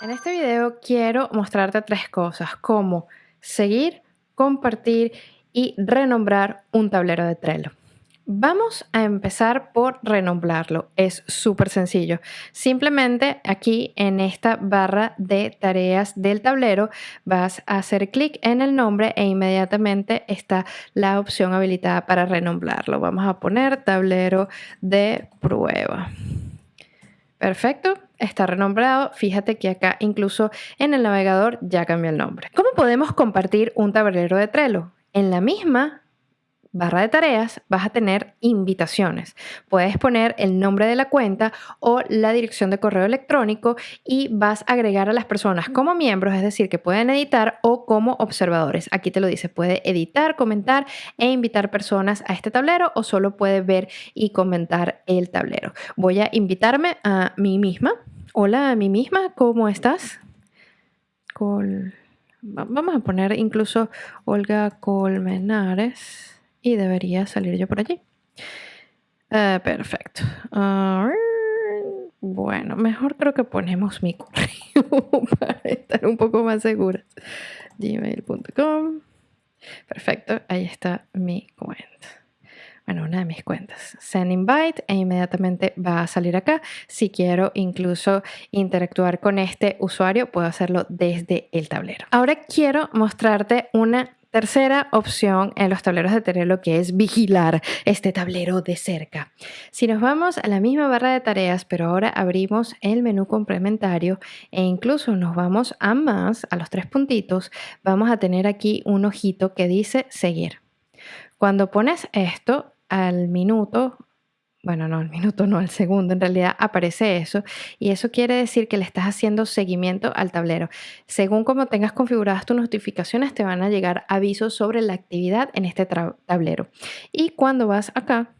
En este video quiero mostrarte tres cosas, como seguir, compartir y renombrar un tablero de Trello. Vamos a empezar por renombrarlo. Es súper sencillo. Simplemente aquí en esta barra de tareas del tablero vas a hacer clic en el nombre e inmediatamente está la opción habilitada para renombrarlo. Vamos a poner tablero de prueba. Perfecto, está renombrado. Fíjate que acá incluso en el navegador ya cambió el nombre. ¿Cómo podemos compartir un tablero de Trello? En la misma barra de tareas vas a tener invitaciones. Puedes poner el nombre de la cuenta o la dirección de correo electrónico y vas a agregar a las personas como miembros, es decir, que pueden editar o como observadores. Aquí te lo dice, puede editar, comentar e invitar personas a este tablero o solo puede ver y comentar el tablero. Voy a invitarme a mí misma. Hola a mí misma, ¿cómo estás? Vamos a poner incluso Olga Colmenares y debería salir yo por allí. Eh, perfecto. bueno, mejor creo que ponemos mi correo para estar un poco más seguras. gmail.com. Perfecto, ahí está mi cuenta. Bueno, una de mis cuentas. Send invite e inmediatamente va a salir acá. Si quiero incluso interactuar con este usuario, puedo hacerlo desde el tablero. Ahora quiero mostrarte una Tercera opción en los tableros de Trello que es vigilar este tablero de cerca. Si nos vamos a la misma barra de tareas, pero ahora abrimos el menú complementario e incluso nos vamos a más, a los tres puntitos, vamos a tener aquí un ojito que dice seguir. Cuando pones esto al minuto bueno, no, al minuto no, al segundo, en realidad aparece eso y eso quiere decir que le estás haciendo seguimiento al tablero. Según como tengas configuradas tus notificaciones, te van a llegar avisos sobre la actividad en este tablero. Y cuando vas acá,